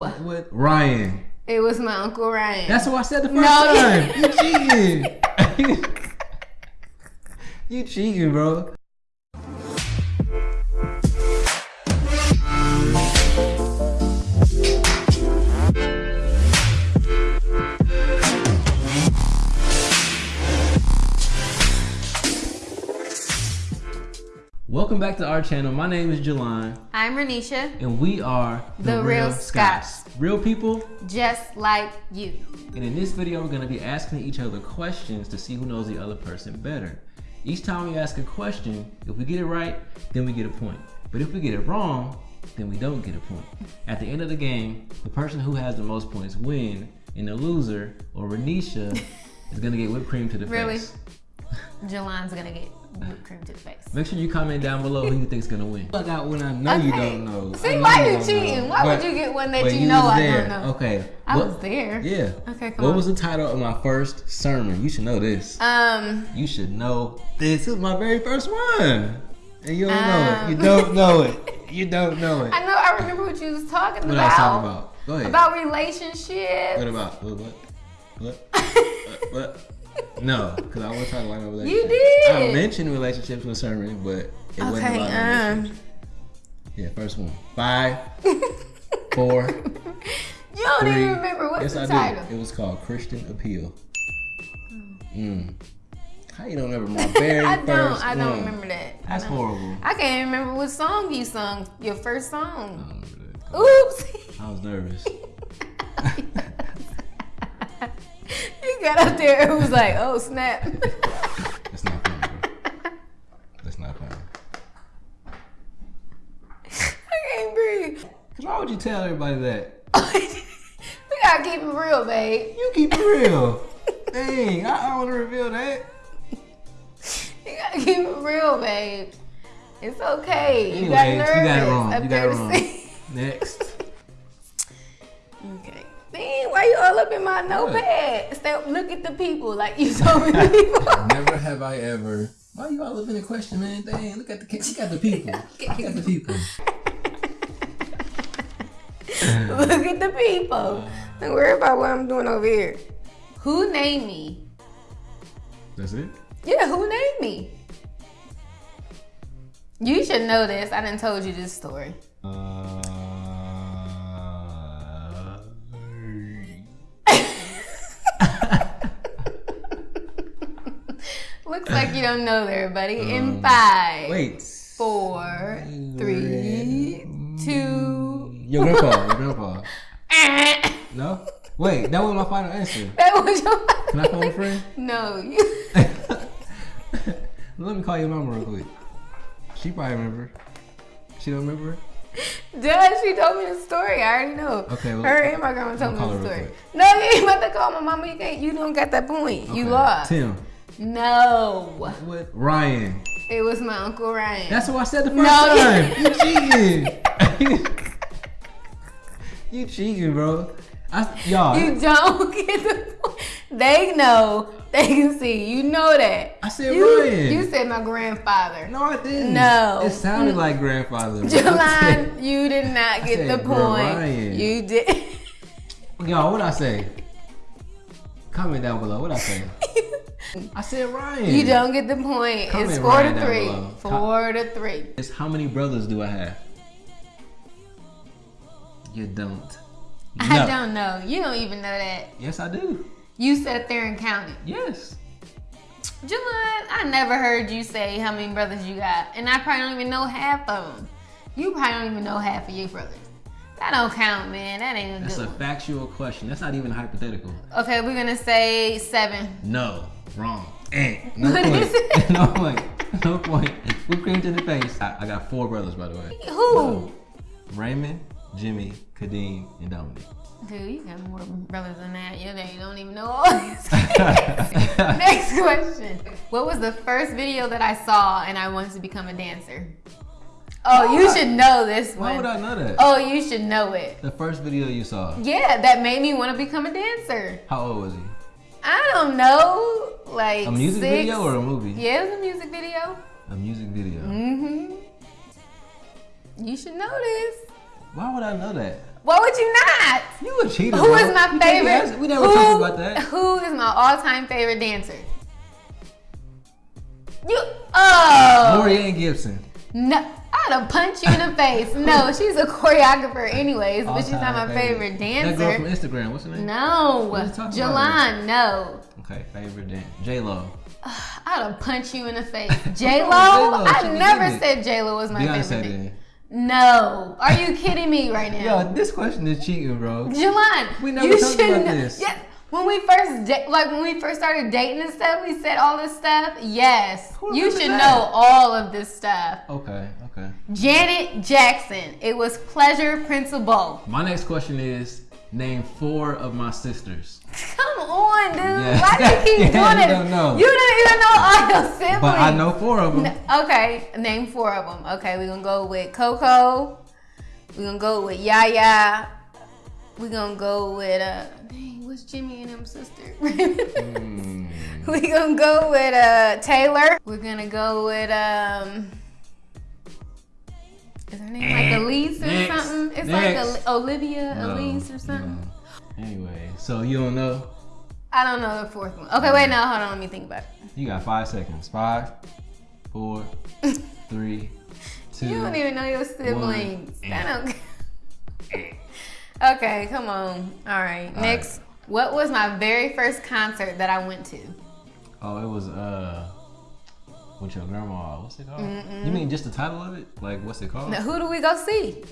with Ryan. It was my uncle Ryan. That's what I said the first No. time. You cheating. you cheating, bro. Welcome back to our channel. My name is Jelon, I'm Renisha, and we are The Real Scots. Real people, just like you. And in this video, we're gonna be asking each other questions to see who knows the other person better. Each time we ask a question, if we get it right, then we get a point. But if we get it wrong, then we don't get a point. At the end of the game, the person who has the most points win, and the loser, or Renisha, is gonna get whipped cream to the Really? face. Jelon's gonna get whipped cream to the face. Make sure you comment down below who you think's gonna win. Fuck out when I know you don't know. See, know why you cheating? know. Why would you get one that you know I there. don't know? Okay. I What- was there. Yeah. Okay, come What on. was the title of my first sermon? You should know this. Um, You should know this is my very first one. And you don't know it. You Um. don't know it. You don't know it. I know. I remember what you was talking What about. I was talking about? Go ahead. About relationships. what about? What? What? What? what? What? No, because I was talking about my relationship. did. I mentioned relationships with sermon, but it wasn't Okay. about Um. relationships. Yeah, first one. Five, four, You don't three. even remember what's yes, the I title. do. It was called Christian Appeal. Mm. How you don't remember my very I first don't. I don't one? remember that. I That's horrible. I can't even remember what song you sung. Your first I song. don't remember that. Oops. I was nervous. got up there. It was like, oh snap. That's not funny. That's not funny. I can't breathe. Cause why would you tell everybody that? we gotta keep it real, babe. You keep it real. Dang, I, don't want to reveal that. You gotta keep it real, babe. It's okay. Anyways, you got nervous. you got it wrong. up You there got it wrong. see. Next. Okay. Why you all up in my notepad? Stop, look at the people like you told me people. Never have I ever. Why you all up in the question, man? Dang, look at the look at the people. Look at the people. look at the people. Don't worry about what I'm doing over here. Who named me? That's it. Yeah, who named me? You should know this. I didn't told you this story. Uh, you don't know there, buddy. In Um, five, wait. four, three, two. Your grandpa. Your grandpa. No. Wait, that was my final answer. That was your. Can I phone a friend? No, you. Let me call your mama real quick. She probably remember. She don't remember? Duh, she told me the story. I already know. Okay, well, her and my grandma told me the story. No, you ain't about to call my mama. You can't. You don't got that point. You lost. Tim. No, What? Ryan. it was my uncle Ryan. That's what I said the first No. time. You cheating. you cheating, bro. I, y'all. you don't get the point. They know. They can see. You know that. I said you, Ryan. You said my grandfather. no, I didn't. No. It sounded like grandfather. Jelon, you did not I get said the point. Ryan. You did. Y'all, what I say? Comment down below. What I say? I said Ryan. you don't get the point. Comment it's four Ryan to three. Four to three. It's how many brothers do I have? You don't. I don't know. You don't even know that. Yes, I do. You sat there and counted. Yes. Jelon, I never heard you say how many brothers you got. And I probably don't even know half of them. You probably don't even know half of your brothers. That don't count, man. That ain't a That's a one. factual question. That's not even hypothetical. Okay, we're gonna say seven. No. Wrong. Eh. No What is point. it? no point. No point. Whipped cream to the face. I, I got four brothers, by the way. Who? Raymond, Jimmy, Kadeem, and Dominic. Dude, you got more brothers than that. You you don't even know all these. Next question. What was the first video that I saw and I wanted to become a dancer? Oh, you should know this one. Why would. I know that? Oh, you should know it. The first video you saw. Yeah, that made me want to become a dancer. How old was he? I don't know, like A music six. video or a movie? Yeah, it was a music video. A music video. Mm-hmm. You should know this. Why would I know that? Why would you not? You a cheater. Who bro. is my You favorite? We never who, talked about that. Who is my all-time favorite dancer? You. Oh. Laurieann Gibson. No. I'd have punch you in the face. No, she's a choreographer, anyways, but she's not my All-time favorite That girl from dancer. Instagram. What's her name? No, Jalan. No. Okay, favorite dance. J Lo. I'd have punch you in the face. J Lo. I never said J Lo was my Beyonce favorite. dancer. No. Are you kidding me right now? Yo, this question is cheating, bro. Jalan, We never you talked should about this. Yeah, when we first da- like when we first started dating and stuff, we said all this stuff. Yes, you should that? know all of this stuff. Okay, okay. Janet Jackson. It was Pleasure Principle. My next question is name four of my sisters. Come on, dude. Yeah. Why do you keep Yeah, doing you it? don't know. You don't even know all your siblings. But I know four of them. Okay, name four of them. Okay, we're gonna go with Coco. We're gonna go with Yaya. We're gonna go with uh, dang, what's Jimmy and him sister? Hmm. We're gonna go with uh Taylor. We're gonna go with um. Is her name like Elise or Next. something? It's Next. like Oli- Olivia, No, Elise or something. no. Anyway, so you don't know? I don't know the fourth one. Okay, wait, no, hold on, let me think about it. You got five seconds. Five, four, three, two. You don't even know your siblings. One. I don't. okay, come on. All right. All Next, what was my very first concert that I went to? Oh, it was uh, with your grandma. What's it called? You mean just the title of it? Like, what's it called? Now, who do we go see?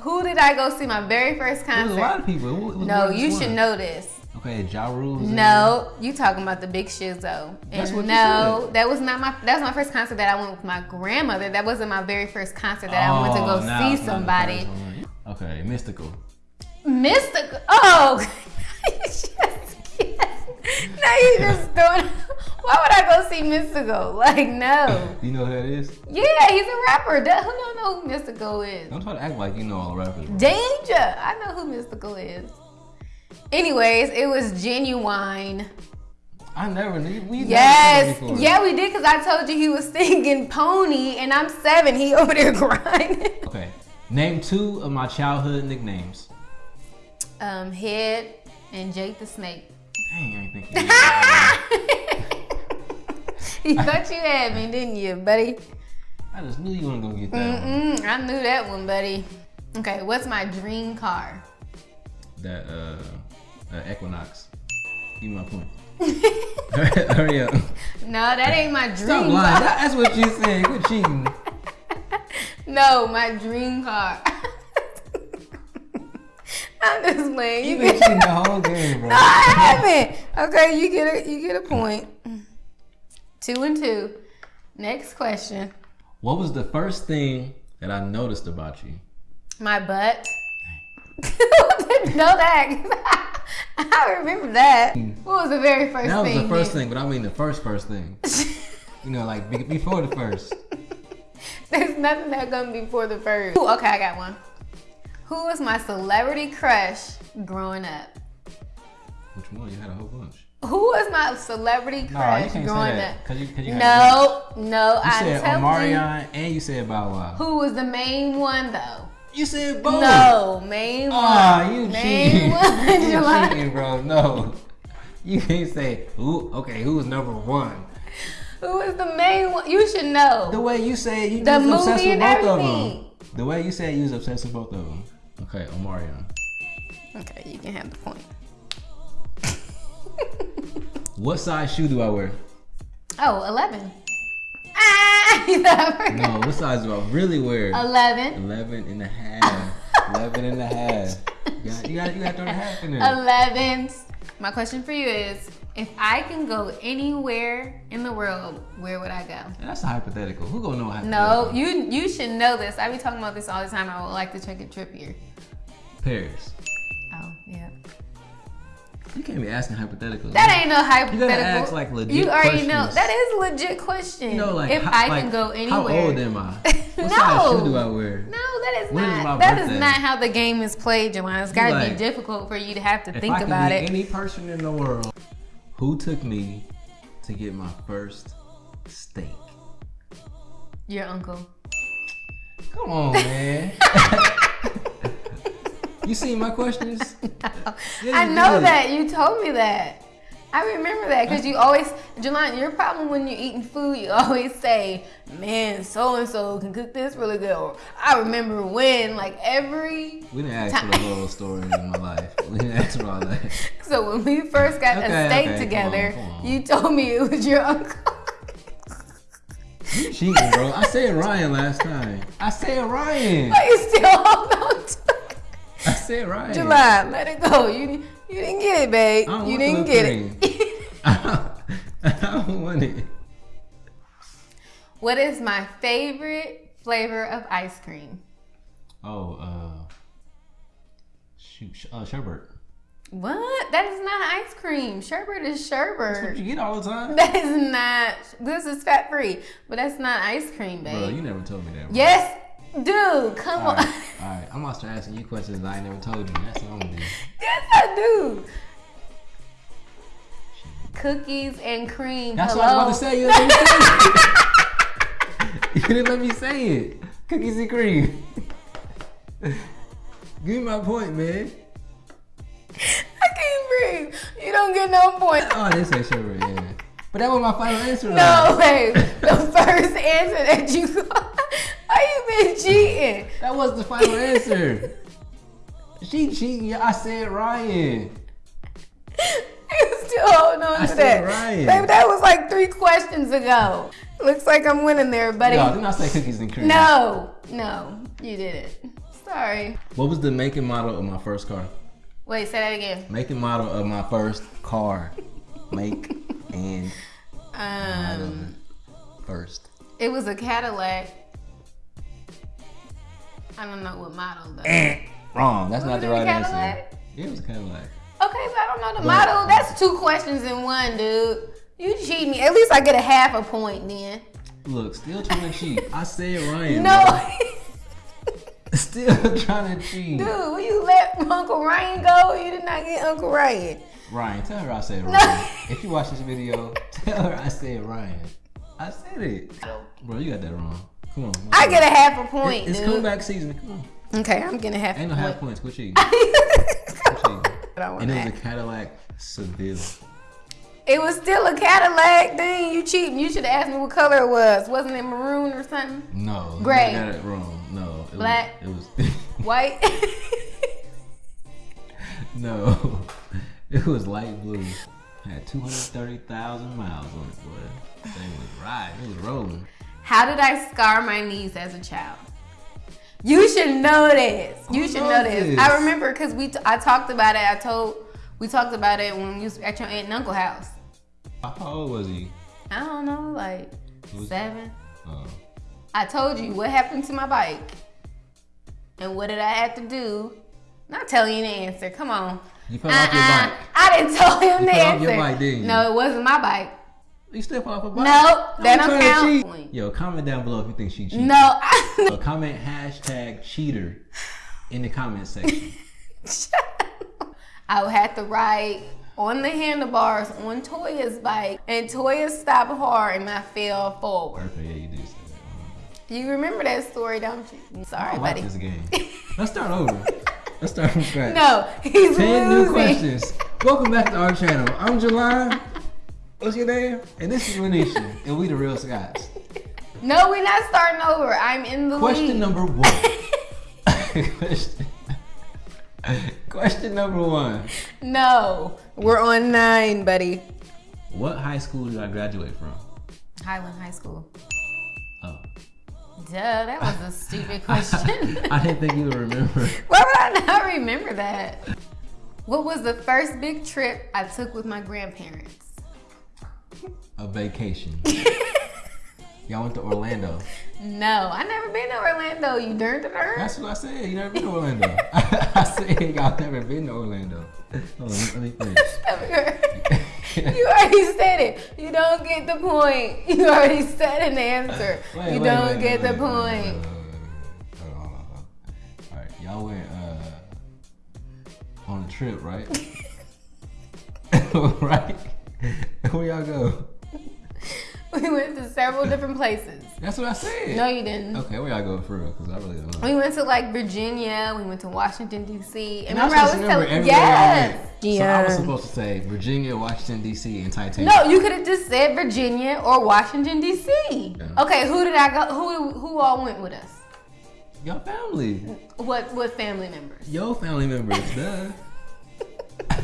Who did I go see my very first was a lot of people. No, you just should know this. Okay, Ja Rule. No, you talking about the big Shizzo. That's And what no, that was not my that was my first concert that I went with my grandmother. That wasn't my very first concert that I went to Oh, go now see it's not the somebody. Okay, Mystikal. Mystikal. Oh, now you just doing. Why would I go see Mystikal? Like no. You know who that is? Yeah, he's a rapper. Duh, Who don't know who Mystikal is? Don't try to act like you know all the rappers. bro. Danger. I know who Mystikal is. Anyways, it was Ginuwine. I never knew. We Yes, said that before. yeah, we did because I told you he was singing Pony, and I'm seven. He over there grinding. Okay. Name two of my childhood nicknames. Um, Head and Jake the Snake. Dang, I ain't thinking. you thought you had me, didn't you, buddy? I just knew you weren't gonna get that one. Mm-mm, I knew that one, buddy. Okay, what's my dream car? That uh, uh, Equinox. Give me my point. Hurry up. No, that ain't my dream Stop lying. car. That's what you said. Quit cheating. no, my dream car. I'm just playing. You You been cheating the whole game, bro. No, I haven't. Okay, you get a you get a point. Two and two. Next question. What was the first thing that I noticed about you? My butt. Didn't know that. I remember that. What was the very first That was thing? the first then? thing, but I mean the first first thing. You know, like before the first. There's nothing that gonna be before the first. Ooh, okay, I got one. Who was my celebrity crush growing up? Which one? You had a whole bunch. Who was my celebrity crush can't growing up? Cause you, cause you had a bunch. No, no, You I said told you. Omarion and you said Bow Wow. Who was the main one though? You said both. No, main one. Ah, you main cheating. one. you July. cheating, bro. No. You can't say who. Okay, who was number one? Who was the main one? You should know. The way you said you The was obsessed with and both of them. The way you said you was obsessed with both of them. Okay, Omarion. Okay, you can have the point. What size shoe do I wear? Oh, 11. Ah, you thought I forgot. No, what size do I really wear? 11. 11 and a half. 11 and a half. You got, you got, you got to throw the half in there. 11. My question for you is if I can go anywhere in the world, where would I go? That's a hypothetical. Who gonna know No, you you should know this. I be talking about this all the time. I would like to take a trip here. Paris. Oh, yeah. You can't be asking hypotheticals. That ain't no hypothetical. You gotta ask, like, legit You already know. That is a legit question. You know, like, if how, I like, can go anywhere. How old am I? What No. size shoe do I wear? No, that is When is my not. That is birthday? not how the game is played, Joanna. It's got to be difficult for you to have to think about it. any person in the world, who took me to get my first steak? Your uncle. Come on, man. You seen my questions? Yeah, I know did. that. You told me that. I remember that because you always, Jelani, your problem when you're eating food, you always say, man, so and so can cook this really good. Or I remember when, like every. We didn't ask for the little stories in my life. We didn't ask for all that. So when we first got Okay, a steak okay, come together, on, come on. you told me it was your uncle. You cheating, bro. I said Ryan last time. I said Ryan. but you still hold on to it. I said Ryan. July, let it go. You, you didn't get it, babe. You didn't get it. I don't want it. what is my favorite flavor of ice cream? Oh, uh, shoot, sh- uh, sherbet. What? That is not ice cream. Sherbet is That's what sherbet. you get all the time. That is not. This is fat free, but that's not ice cream, babe. Bro, you never told me that. Bro. yes, dude. Come All on. all right. I'm gonna start asking you questions that I never told you. That's what I'm gonna do. yes, I do. Cookies and cream. That's Hello. what I was about to say. You didn't let me say it. you didn't let me say it. Cookies and cream. Give me my point, man. I can't breathe. You don't get no point. Oh, this say sherbet, yeah. But that was my final answer. No, babe. The first answer that you you been cheating? That was the final answer. She cheating. I said Ryan. You still holding on I to said that. Ryan. Babe, that was like three questions ago. Looks like I'm winning there, buddy. No, didn't I say cookies and cream? No, no, you didn't. Sorry. What was the make and model of my first car? Wait, say that again. Make and model of my first car. Make and Um, first. it was a Cadillac. I don't know what model though. Eh, Wrong. That's not the right answer. Cadillac? It was Cadillac. Okay, but I don't know the But- model. That's two questions in one, dude. You cheat me. At least I get a half a point then. Look, still trying to cheat. I said Ryan. No. Still trying to cheat. Dude, will you let Uncle Ryan go? You did not get Uncle Ryan. Ryan, tell her I said Ryan. if you watch this video, tell her I said Ryan. I said it. Bro, you got that wrong. Come on. I get a half a point, It- It's dude. comeback season. Come on. Okay, I'm getting a half Ain't a no half point. points. Quit cheating. Quit cheating. I want And it was a Cadillac Seville. It was still a Cadillac. Dang, you cheating. You should have asked me what color it was. Wasn't it maroon or something? No. you Gray. Got it wrong. No. It Black. Was, it was. White? no. It was light blue. Had 230,000 miles on it, boy. That thing was riding. It was rolling. How did I scar my knees as a child? You should know this. You Who should know this. this? I remember because we t- I talked about it. I told we talked about it when you was at your aunt and uncle house. How old was he? I don't know, like Was- seven. Oh. I told you what happened to my bike, and what did I have to do? Not telling you the answer. Come on. You fell off your Uh-uh. bike. I didn't tell him You the fell off answer. your bike, didn't you? No, it wasn't my bike. You still fell off a bike? No, that I'm don't count. cheat. Yo, comment down below if you think she cheated. No, I, So comment hashtag cheater in the comment section. I would have to ride on the handlebars on Toya's bike, and Toya stopped hard, and I fell forward. Perfect. Yeah, you do say that. You remember that story, don't you? Mm, sorry, I like buddy. this game. Let's start over. Let's start from scratch. No, he's 10 losing. new questions. Welcome back to our channel. I'm July. What's your name? And this is Renisha. and we the real Scots. No, we're not starting over. I'm in the Question lead. number one. question, question number one. No, we're on nine, buddy. What high school did I graduate from? Highland High School. Oh. Duh, that was a stupid question. I didn't think you would remember. Why would I not remember that? What was the first big trip I took with my grandparents? A vacation. Y'all went to Orlando. No, I never been to Orlando. You the darn. That's what I said. You never been to Orlando. I said y'all never been to Orlando. Hold on, let me finish. you already said it. You don't get the point. You already said an answer. Wait, you wait, don't wait, get the point. wait, wait, wait. Hold on, hold on. All right, y'all went uh, on a trip, right? right? Where y'all go? We went to several different places. That's what I said. No, you didn't. Okay, where y'all go for real? Because I really don't know. We went to like Virginia. We went to Washington D.C. And And I remember, I was supposed to telling everywhere I yes, went. So I was supposed to say Virginia, Washington D.C., and Titanic. No, you could have just said Virginia or Washington D.C. Yeah. Okay, who did I go? Who who all went with us? Your family, What what family members? your family members, duh.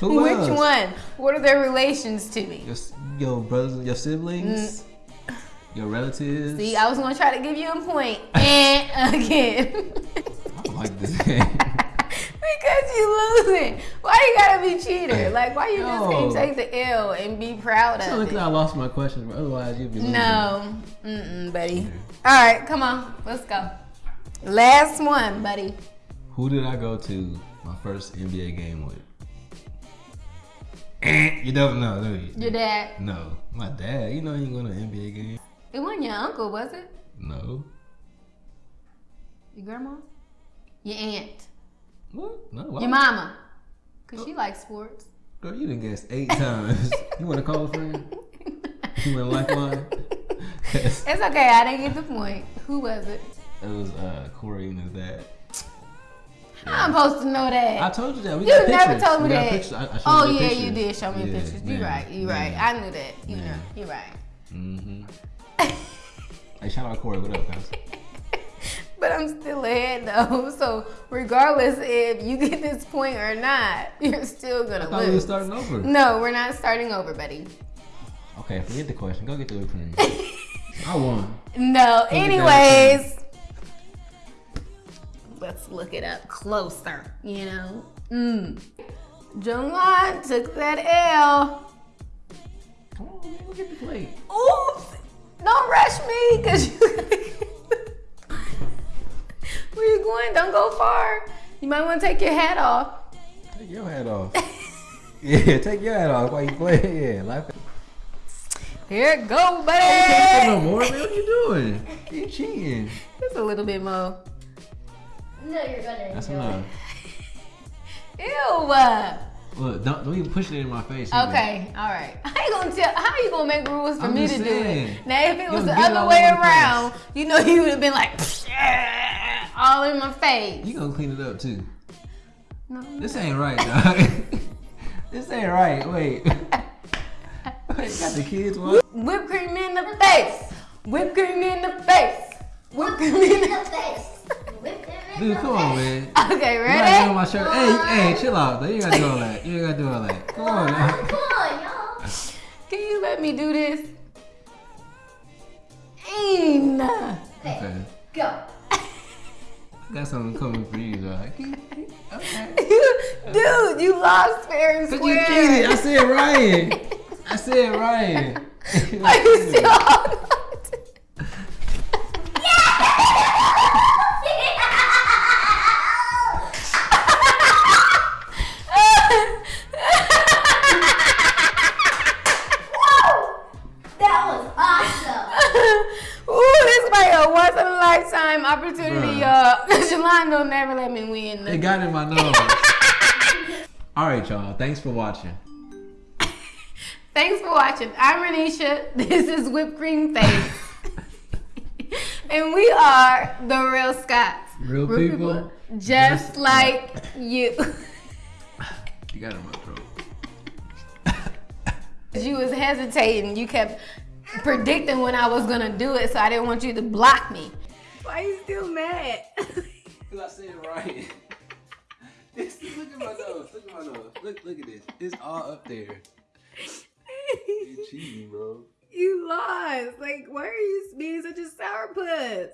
Who Which else? one? What are their relations to me? Your, s- your brothers, your siblings, your relatives. Mm. See, I was gonna try to give you a point, and again. I like this game. Because you losing. Why you gotta be cheater? Like why you just can't take the L and be proud of look, it? I lost my question, but otherwise you'd be losing. No, mm-mm, buddy. All right, come on, let's go. Last one, buddy. Who did I go to my first NBA game with? You don't know, do you? Your dad. No, my dad. You know he ain't going to an NBA game. It wasn't your uncle, was it? No. Your grandma? Your aunt? What? No. Why? Your mama? Cause she likes sports. Girl, you done guessed eight times. you want to call a friend? You want a lifeline? It's okay. I didn't get the point. Who was it? it was uh, Corey and his dad. I'm supposed to know that. I told you that. We you never pictures. told me that. I, I oh you yeah, pictures. you did show me Yeah, pictures. You yeah, right. You're right. I knew that. You know. You're right. Mm-hmm. Hey, shout out Corey. What up, guys? But I'm still ahead though. So regardless if you get this point or not, you're still gonna thought we were lose. starting over. No, we're not starting over, buddy. Okay, forget the question. Go get the whipped cream. I won. No. That Anyways, let's look it up closer. You know. Mm. Jungwon took that L. Come on, man. Go get the plate. Oops! Don't rush me, cause you. Where you going? Don't go far. You might want to take your hat off. Take your hat off. yeah, take your hat off while you play. Yeah, life. Here it go, You can't no more, man. What you doing? You cheating. Just a little bit more. No, you're gonna That's enough. Ew. Look, don't, don't even push it in my face. either. Okay, all right. How you gonna tell? How you gonna make rules for I'm me to just do it? Now, if it was Yo, the other way over the around, you know, you would have been like all in my face. You gonna clean it up too. No, This ain't right, dog. this ain't right. Wait. Wait, got the kids watching. Whipped cream in the face. Whipped cream in the face. Whipped cream in in the the face. Whip him in Dude, come on, man. Okay, You gotta ready? my shirt. Hey, hey, chill out. Though. You ain't gotta do all that. You ain't gotta do all that. Come on, now. on, come on, y'all. Can you let me do this? Ain't. Okay. Go. Got something coming for you, dog. Okay. Dude, you lost fair and Cause you square. cheated. I said Ryan. I said Ryan. Are you still y'all. Thanks for watching. Thanks for watching. I'm Renisha. This is Whipped Cream Face. and we are the real Scots. Real people, Just, just like you. You got it in my throat. you was hesitating. You kept predicting when I was gonna do it, so I didn't want you to block me. Why are you still mad? Cause I said Ryan. Look at my nose. Look at my nose. Look, look at this. It's all up there. You cheating, bro. you lost. Like, why are you being such a sourpuss?